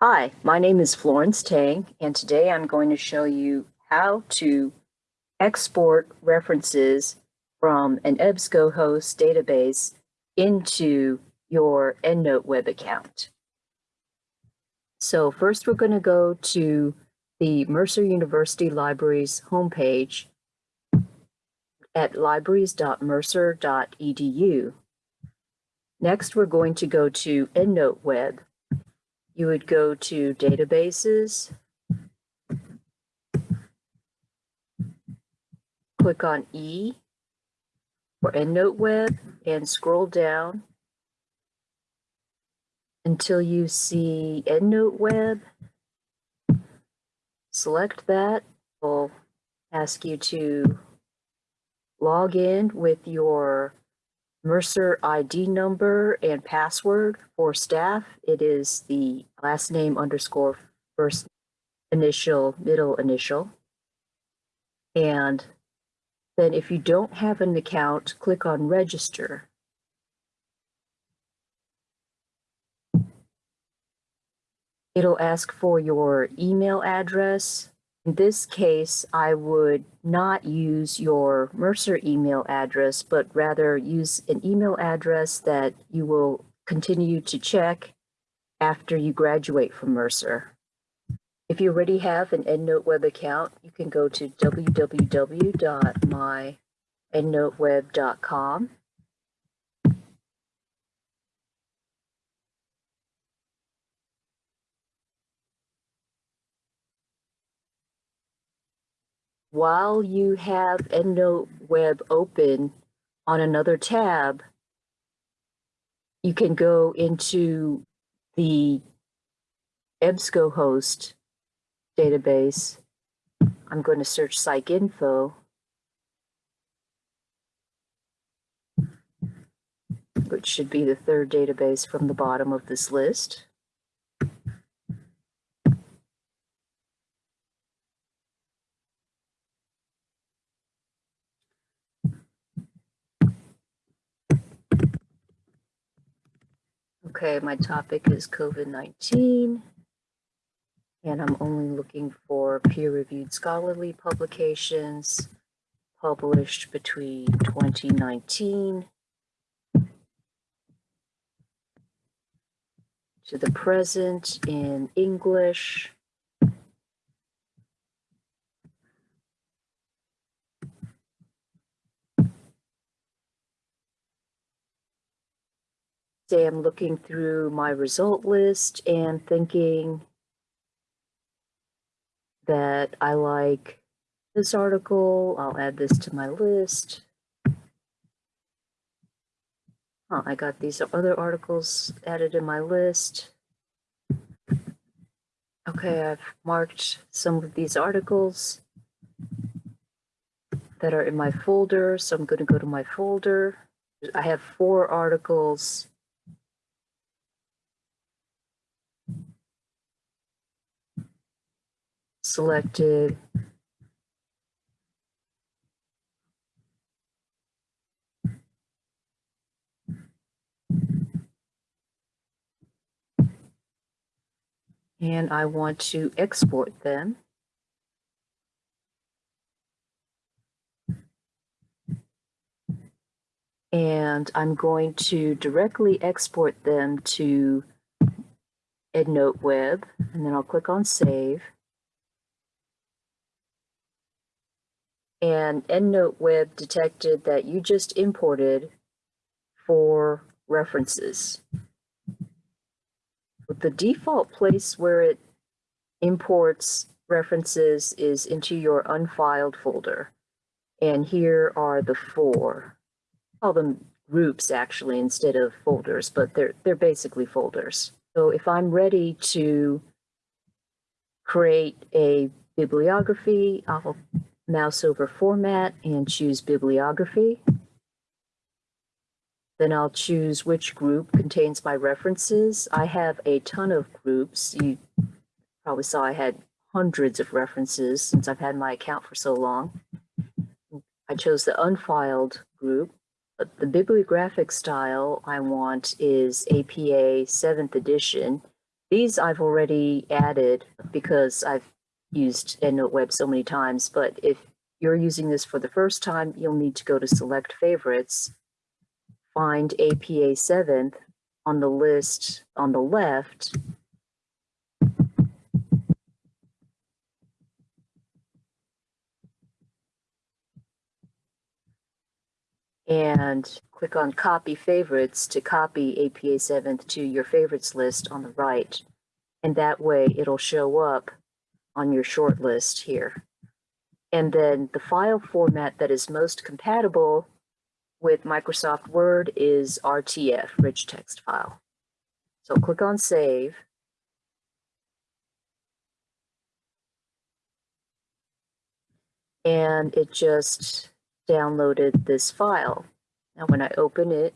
Hi, my name is Florence Tang, and today I'm going to show you how to export references from an EBSCOhost database into your EndNote web account. So first we're going to go to the Mercer University Libraries homepage at libraries.mercer.edu. Next, we're going to go to EndNote Web. You would go to Databases, click on E for EndNote Web, and scroll down until you see EndNote Web. Select that. we will ask you to log in with your Mercer ID number and password for staff. It is the last name underscore first initial, middle initial. And then if you don't have an account, click on register. It'll ask for your email address, in this case, I would not use your Mercer email address, but rather use an email address that you will continue to check after you graduate from Mercer. If you already have an EndNote web account, you can go to www.myendnoteweb.com while you have EndNote Web open on another tab, you can go into the EBSCOhost database. I'm going to search PsycInfo. which should be the third database from the bottom of this list. Okay, my topic is COVID-19, and I'm only looking for peer-reviewed scholarly publications published between 2019 to the present in English say I'm looking through my result list and thinking that I like this article, I'll add this to my list. I got these other articles added in my list. Okay, I've marked some of these articles that are in my folder, so I'm going to go to my folder. I have four articles selected and I want to export them. And I'm going to directly export them to EndNote Web, and then I'll click on Save. And EndNote Web detected that you just imported four references. But the default place where it imports references is into your unfiled folder. And here are the four. call them groups actually instead of folders, but they're they're basically folders. So if I'm ready to create a bibliography, I'll mouse over format and choose bibliography. Then I'll choose which group contains my references. I have a ton of groups. You probably saw I had hundreds of references since I've had my account for so long. I chose the unfiled group. But the bibliographic style I want is APA 7th edition. These I've already added because I've used EndNote Web so many times, but if you're using this for the first time, you'll need to go to Select Favorites, find APA 7th on the list on the left, and click on Copy Favorites to copy APA 7th to your favorites list on the right. And that way it'll show up on your short list here. And then the file format that is most compatible with Microsoft Word is RTF, rich text file. So click on Save. And it just downloaded this file. Now when I open it,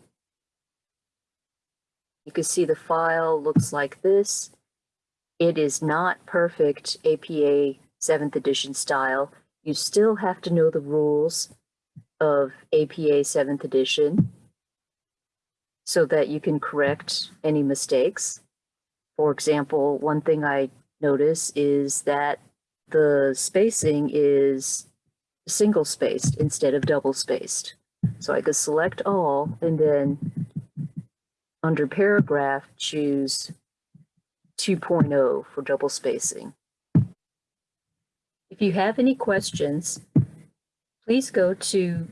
you can see the file looks like this. It is not perfect APA 7th edition style. You still have to know the rules of APA 7th edition so that you can correct any mistakes. For example, one thing I notice is that the spacing is single spaced instead of double spaced. So I could select all and then under paragraph choose 2.0 for double spacing. If you have any questions, please go to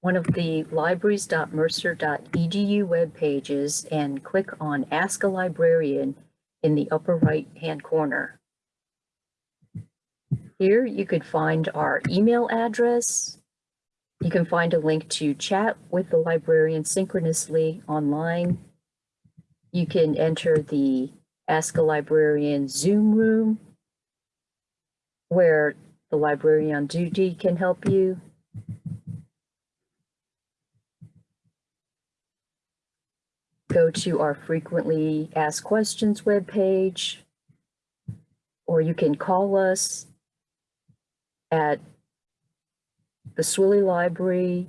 one of the libraries.mercer.edu web pages and click on Ask a Librarian in the upper right hand corner. Here you could find our email address. You can find a link to chat with the librarian synchronously online. You can enter the Ask a Librarian Zoom room where the librarian on duty can help you. Go to our frequently asked questions webpage, or you can call us at the Swilley Library,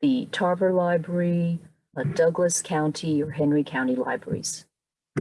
the Tarver Library, Douglas County or Henry County Libraries.